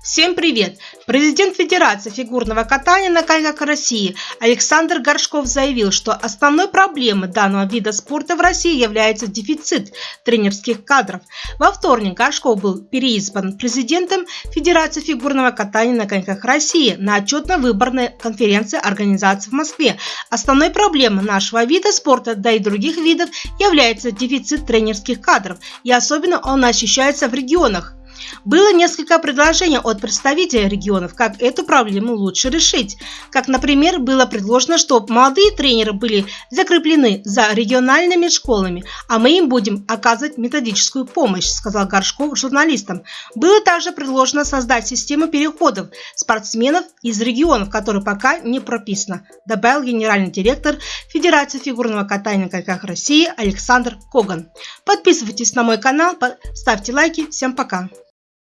Всем привет! Президент Федерации фигурного катания на коньках России Александр Горшков заявил, что основной проблемой данного вида спорта в России является дефицит тренерских кадров. Во вторник Горшков был переизбран президентом Федерации фигурного катания на коньках России на отчетно-выборной конференции организации в Москве. Основной проблемой нашего вида спорта, да и других видов, является дефицит тренерских кадров, и особенно он ощущается в регионах. Было несколько предложений от представителей регионов, как эту проблему лучше решить. Как, например, было предложено, чтобы молодые тренеры были закреплены за региональными школами, а мы им будем оказывать методическую помощь, сказал Горшков журналистам. Было также предложено создать систему переходов спортсменов из регионов, которые пока не прописано, добавил генеральный директор Федерации фигурного катания на коньках России Александр Коган. Подписывайтесь на мой канал, ставьте лайки. Всем пока!